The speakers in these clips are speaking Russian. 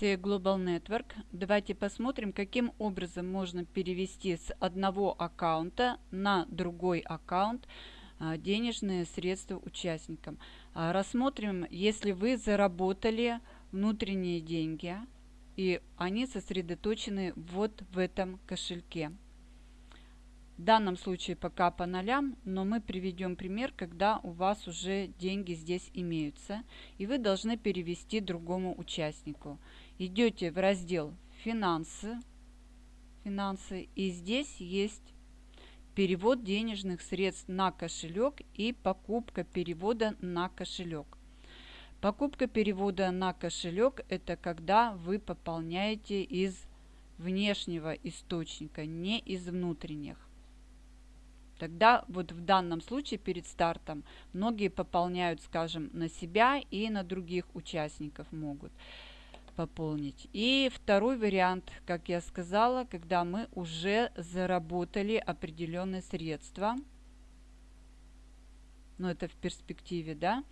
CA Global Network. Давайте посмотрим, каким образом можно перевести с одного аккаунта на другой аккаунт а, денежные средства участникам. А, рассмотрим, если вы заработали внутренние деньги, и они сосредоточены вот в этом кошельке. В данном случае пока по нолям, но мы приведем пример, когда у вас уже деньги здесь имеются, и вы должны перевести другому участнику. Идете в раздел «Финансы», «Финансы» и здесь есть перевод денежных средств на кошелек и покупка перевода на кошелек. Покупка перевода на кошелек – это когда вы пополняете из внешнего источника, не из внутренних. Тогда вот в данном случае перед стартом многие пополняют, скажем, на себя и на других участников могут пополнить. И второй вариант, как я сказала, когда мы уже заработали определенные средства, ну это в перспективе, да,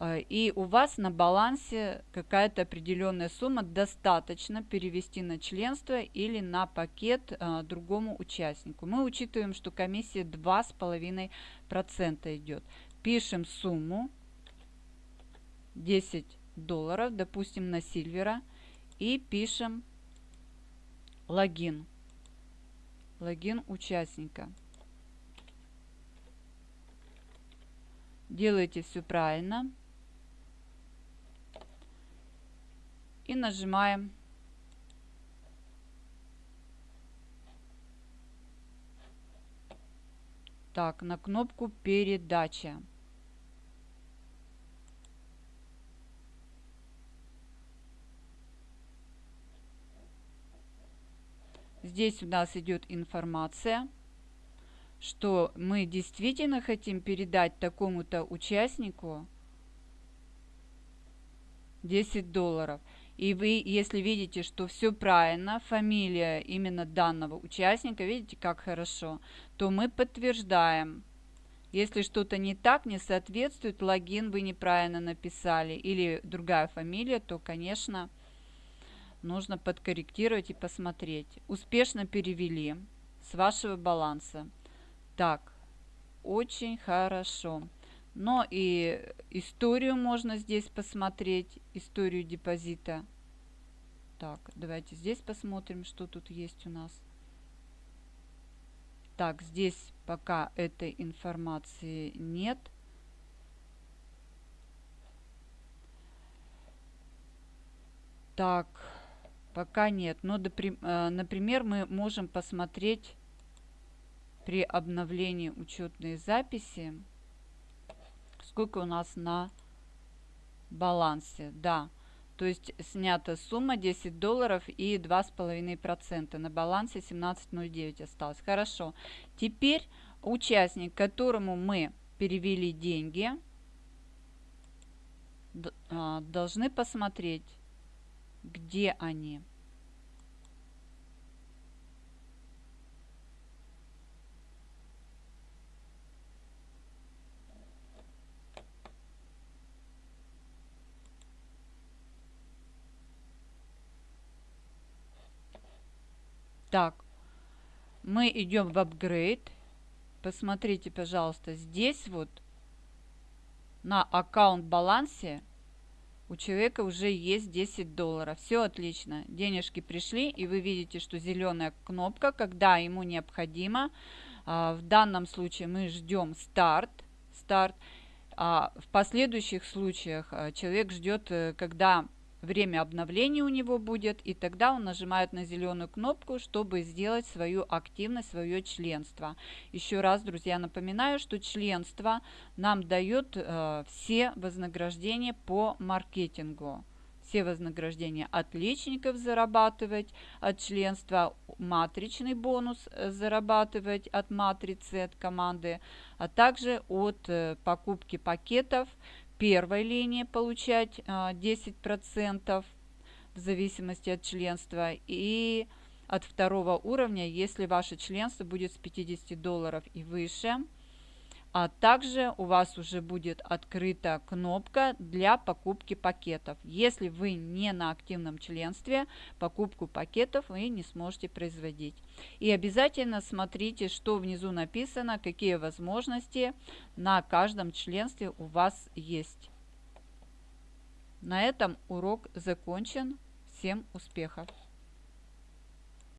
и у вас на балансе какая-то определенная сумма достаточно перевести на членство или на пакет а, другому участнику. Мы учитываем, что комиссия 2,5% идет. Пишем сумму 10 долларов, допустим, на Сильвера, и пишем логин. Логин участника. Делаете все правильно. И нажимаем так на кнопку передача. Здесь у нас идет информация, что мы действительно хотим передать такому-то участнику 10 долларов и вы, если видите, что все правильно, фамилия именно данного участника, видите, как хорошо, то мы подтверждаем. Если что-то не так, не соответствует, логин вы неправильно написали или другая фамилия, то, конечно, нужно подкорректировать и посмотреть. Успешно перевели с вашего баланса. Так, очень хорошо. Но и историю можно здесь посмотреть, историю депозита. Так, давайте здесь посмотрим, что тут есть у нас. Так, здесь пока этой информации нет. Так, пока нет. Но, э, например, мы можем посмотреть при обновлении учетной записи сколько у нас на балансе. Да, то есть снята сумма 10 долларов и 2,5%. На балансе 17,09 осталось. Хорошо. Теперь участник, которому мы перевели деньги, а, должны посмотреть, где они. Так, мы идем в апгрейд. Посмотрите, пожалуйста, здесь вот на аккаунт балансе у человека уже есть 10 долларов. Все отлично. Денежки пришли, и вы видите, что зеленая кнопка, когда ему необходимо. А, в данном случае мы ждем старт. старт. А в последующих случаях а, человек ждет, э, когда время обновления у него будет, и тогда он нажимает на зеленую кнопку, чтобы сделать свою активность, свое членство. Еще раз, друзья, напоминаю, что членство нам дает э, все вознаграждения по маркетингу все вознаграждения отличников зарабатывать от членства, матричный бонус э, зарабатывать от матрицы, от команды, а также от э, покупки пакетов первой линии получать 10% а, в зависимости от членства и от второго уровня, если ваше членство будет с 50 долларов и выше, а также у вас уже будет открыта кнопка для покупки пакетов. Если вы не на активном членстве, покупку пакетов вы не сможете производить. И обязательно смотрите, что внизу написано, какие возможности на каждом членстве у вас есть. На этом урок закончен. Всем успехов!